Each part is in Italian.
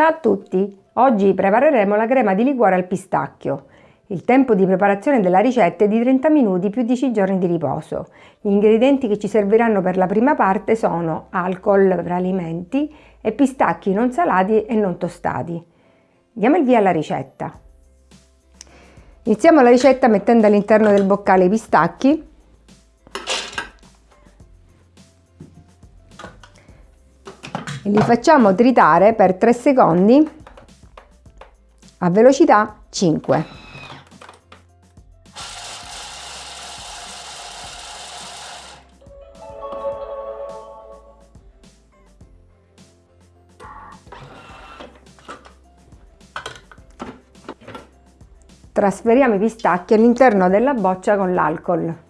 Ciao a tutti! Oggi prepareremo la crema di liquore al pistacchio. Il tempo di preparazione della ricetta è di 30 minuti più 10 giorni di riposo. Gli ingredienti che ci serviranno per la prima parte sono alcol per alimenti e pistacchi non salati e non tostati. Diamo il via alla ricetta. Iniziamo la ricetta mettendo all'interno del boccale i pistacchi e li facciamo tritare per 3 secondi a velocità 5. Trasferiamo i pistacchi all'interno della boccia con l'alcol.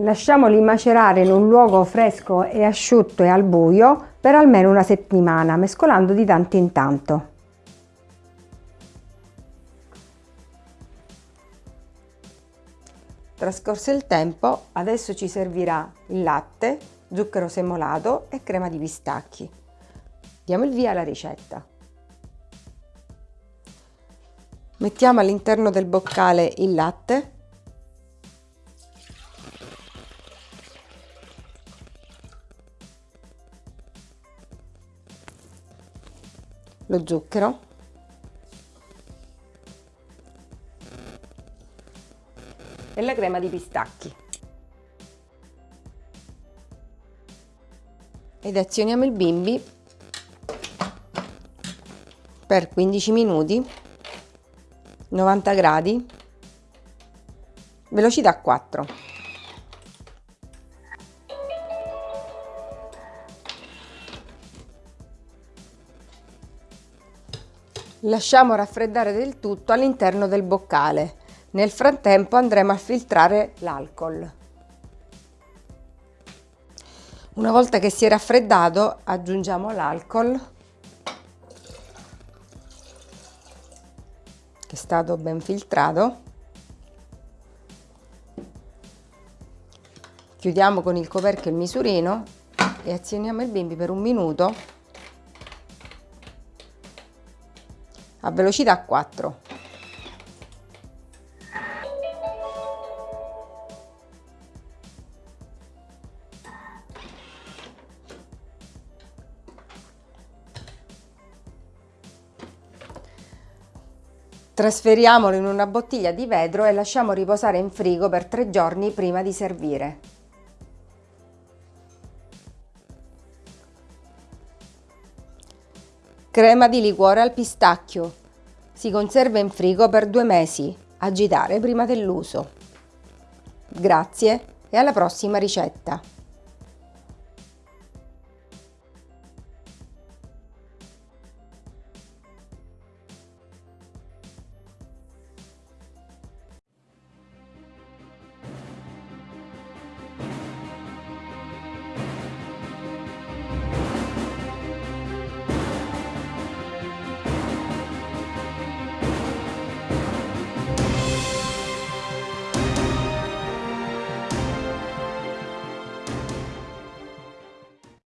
Lasciamoli macerare in un luogo fresco e asciutto e al buio per almeno una settimana, mescolando di tanto in tanto. Trascorso il tempo, adesso ci servirà il latte, zucchero semolato e crema di pistacchi. Diamo il via alla ricetta. Mettiamo all'interno del boccale il latte lo zucchero. E la crema di pistacchi. Ed azioniamo il bimbi per 15 minuti 90 gradi velocità 4 Lasciamo raffreddare del tutto all'interno del boccale. Nel frattempo andremo a filtrare l'alcol. Una volta che si è raffreddato aggiungiamo l'alcol che è stato ben filtrato. Chiudiamo con il coperchio il misurino e azioniamo il bimbi per un minuto a velocità 4. Trasferiamolo in una bottiglia di vetro e lasciamo riposare in frigo per tre giorni prima di servire. Crema di liquore al pistacchio. Si conserva in frigo per due mesi. Agitare prima dell'uso. Grazie e alla prossima ricetta.